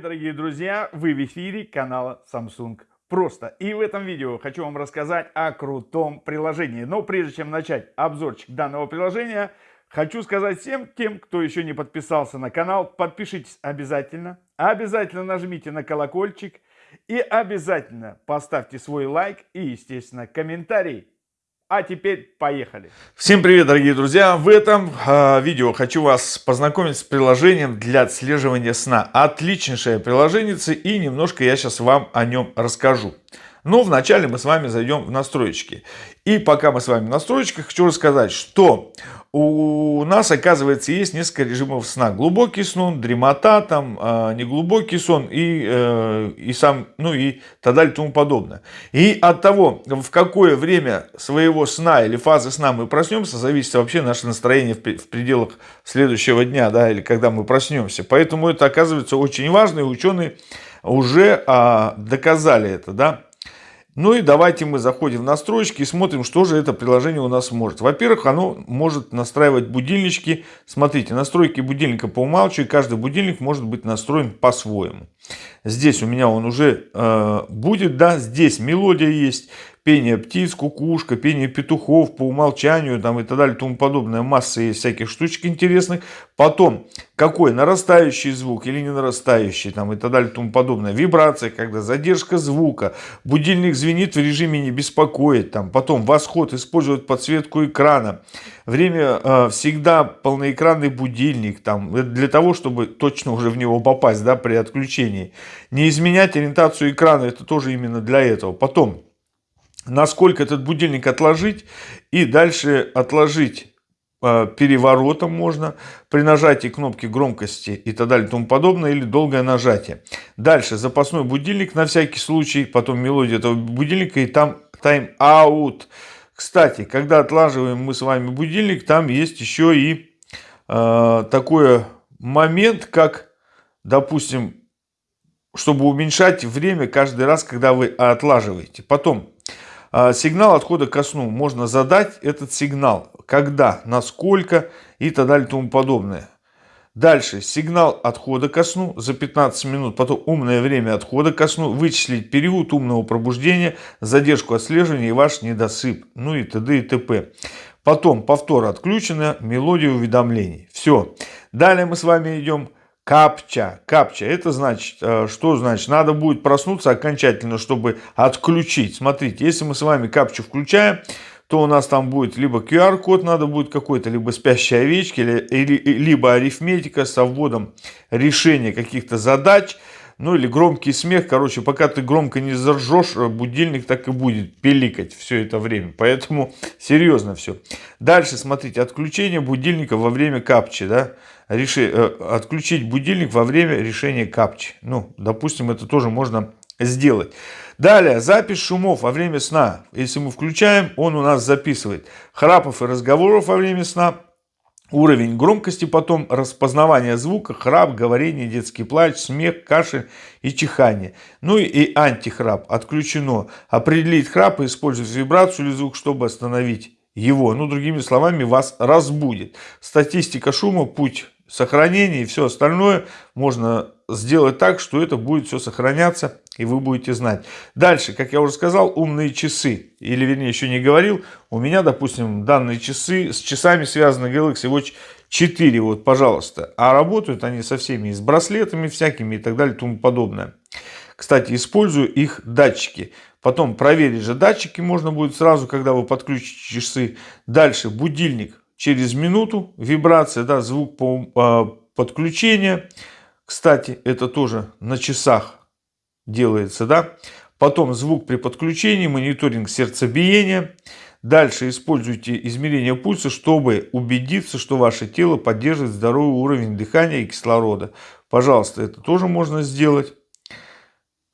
привет, дорогие друзья! Вы в эфире канала Samsung Просто. И в этом видео хочу вам рассказать о крутом приложении. Но прежде чем начать обзорчик данного приложения, хочу сказать всем тем, кто еще не подписался на канал, подпишитесь обязательно. Обязательно нажмите на колокольчик и обязательно поставьте свой лайк и, естественно, комментарий. А теперь поехали. Всем привет, дорогие друзья! В этом э, видео хочу вас познакомить с приложением для отслеживания сна. Отличнейшее приложение и немножко я сейчас вам о нем расскажу. Но вначале мы с вами зайдем в настройки. И пока мы с вами в настройках, хочу рассказать, что у нас, оказывается, есть несколько режимов сна. Глубокий сон, дремота, там, э, неглубокий сон и, э, и сам, ну и так далее тому подобное. И от того, в какое время своего сна или фазы сна мы проснемся, зависит вообще наше настроение в, в пределах следующего дня, да, или когда мы проснемся. Поэтому это оказывается очень важно, и ученые уже а, доказали это, да. Ну и давайте мы заходим в настройки и смотрим, что же это приложение у нас может. Во-первых, оно может настраивать будильнички. Смотрите, настройки будильника по умалчиванию. Каждый будильник может быть настроен по-своему. Здесь у меня он уже э, будет, да, здесь мелодия есть пение птиц, кукушка, пение петухов по умолчанию там и так далее, тому подобное. Масса есть всяких штучек интересных. Потом, какой нарастающий звук или не нарастающий там и так далее, тому подобное. Вибрация, когда задержка звука. Будильник звенит в режиме не беспокоит. Там. Потом восход, использует подсветку экрана. Время э, всегда полноэкранный будильник. Там, для того, чтобы точно уже в него попасть да, при отключении. Не изменять ориентацию экрана, это тоже именно для этого. Потом, насколько этот будильник отложить и дальше отложить э, переворотом можно при нажатии кнопки громкости и так далее и тому подобное или долгое нажатие. Дальше запасной будильник на всякий случай, потом мелодия этого будильника и там тайм-аут. Кстати, когда отлаживаем мы с вами будильник, там есть еще и э, такой момент, как, допустим, чтобы уменьшать время каждый раз, когда вы отлаживаете. Потом а, сигнал отхода ко сну. Можно задать этот сигнал. Когда, насколько и так далее и тому подобное. Дальше. Сигнал отхода ко сну за 15 минут. Потом умное время отхода ко сну. Вычислить период умного пробуждения, задержку отслеживания и ваш недосып. Ну и т.д. и т.п. Потом повтор отключено, мелодия уведомлений. Все. Далее мы с вами идем Капча. Капча. Это значит, э, что значит? Надо будет проснуться окончательно, чтобы отключить. Смотрите, если мы с вами капчу включаем, то у нас там будет либо QR-код надо будет какой-то, либо спящие овечки, либо арифметика со вводом решения каких-то задач, ну или громкий смех. Короче, пока ты громко не заржешь, будильник так и будет пиликать все это время. Поэтому серьезно все. Дальше, смотрите, отключение будильника во время капчи, да реши, э, отключить будильник во время решения капчи. Ну, допустим, это тоже можно сделать. Далее, запись шумов во время сна. Если мы включаем, он у нас записывает храпов и разговоров во время сна, уровень громкости, потом распознавание звука, храп, говорение, детский плач, смех, кашель и чихание. Ну и антихрап отключено. Определить храп и использовать вибрацию или звук, чтобы остановить его. Ну, другими словами, вас разбудит. Статистика шума, путь сохранение и все остальное можно сделать так, что это будет все сохраняться и вы будете знать. Дальше, как я уже сказал, умные часы, или вернее еще не говорил, у меня, допустим, данные часы, с часами связаны Galaxy Watch 4, вот, пожалуйста, а работают они со всеми, с браслетами всякими и так далее тому подобное. Кстати, использую их датчики. Потом проверить же датчики можно будет сразу, когда вы подключите часы. Дальше будильник через минуту, вибрация, да, звук по, по подключению. Кстати, это тоже на часах делается, да. Потом звук при подключении, мониторинг сердцебиения. Дальше используйте измерение пульса, чтобы убедиться, что ваше тело поддерживает здоровый уровень дыхания и кислорода. Пожалуйста, это тоже можно сделать,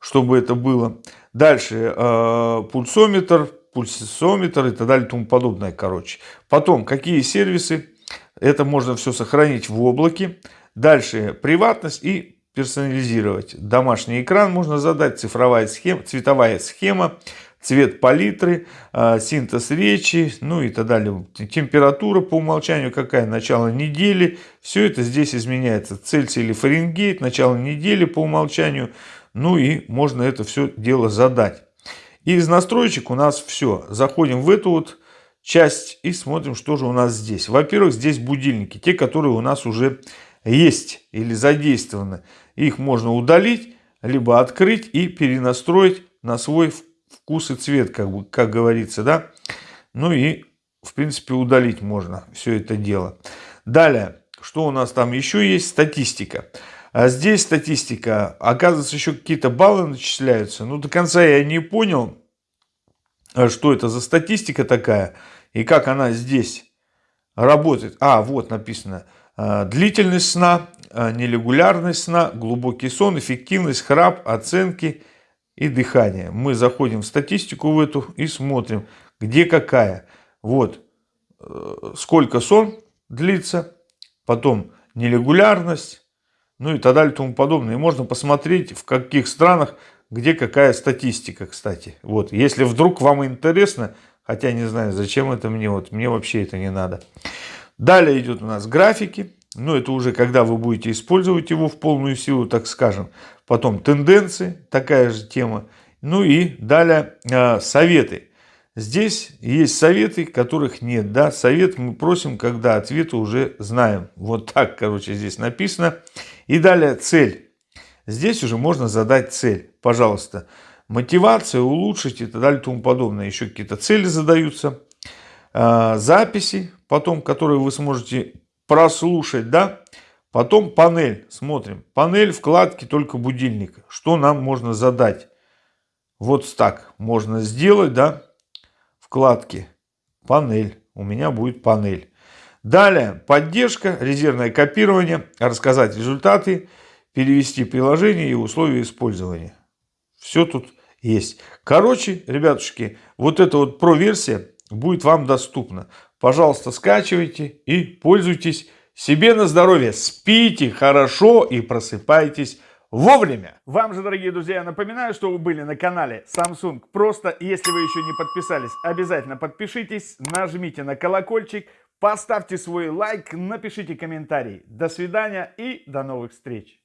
чтобы это было. Дальше э, пульсометр, пульсометр и так далее и тому подобное, короче. Потом, какие сервисы, это можно все сохранить в облаке. Дальше, приватность и персонализировать. Домашний экран можно задать, цифровая схема, цветовая схема, цвет палитры, а, синтез речи, ну и так далее. Температура по умолчанию какая, начало недели. Все это здесь изменяется. Цельсий или Фаренгейт, начало недели по умолчанию. Ну и можно это все дело задать. И из настроечек у нас все. Заходим в эту вот часть и смотрим, что же у нас здесь. Во-первых, здесь будильники, те, которые у нас уже есть или задействованы. Их можно удалить, либо открыть и перенастроить на свой вкус и цвет, как, бы, как говорится, да. Ну и, в принципе, удалить можно все это дело. Далее, что у нас там еще есть? Статистика. А здесь статистика, оказывается, еще какие-то баллы начисляются. Ну, до конца я не понял, а что это за статистика такая и как она здесь работает. А, вот написано. А, длительность сна, нерегулярность сна, глубокий сон, эффективность, храп, оценки и дыхание. Мы заходим в статистику в эту и смотрим, где какая. Вот, э, сколько сон длится, потом нерегулярность, ну и так далее и тому подобное. И можно посмотреть, в каких странах, где какая статистика, кстати. Вот, если вдруг вам интересно, хотя не знаю, зачем это мне, вот мне вообще это не надо. Далее идет у нас графики. Ну, это уже когда вы будете использовать его в полную силу, так скажем. Потом тенденции, такая же тема. Ну и далее э, советы. Здесь есть советы, которых нет. Да? Совет мы просим, когда ответы уже знаем. Вот так, короче, здесь написано. И далее цель. Здесь уже можно задать цель. Пожалуйста, мотивация, улучшить и так далее и тому подобное. Еще какие-то цели задаются. Э, записи, потом, которые вы сможете прослушать, да. Потом панель, смотрим. Панель, вкладки, только будильник. Что нам можно задать? Вот так можно сделать, да вкладки «Панель». У меня будет панель. Далее поддержка, резервное копирование, рассказать результаты, перевести приложение и условия использования. Все тут есть. Короче, ребятушки, вот эта вот про-версия будет вам доступна. Пожалуйста, скачивайте и пользуйтесь себе на здоровье. Спите хорошо и просыпайтесь вовремя. Вам же, дорогие друзья, напоминаю, что вы были на канале Samsung Просто. Если вы еще не подписались, обязательно подпишитесь, нажмите на колокольчик, поставьте свой лайк, напишите комментарий. До свидания и до новых встреч.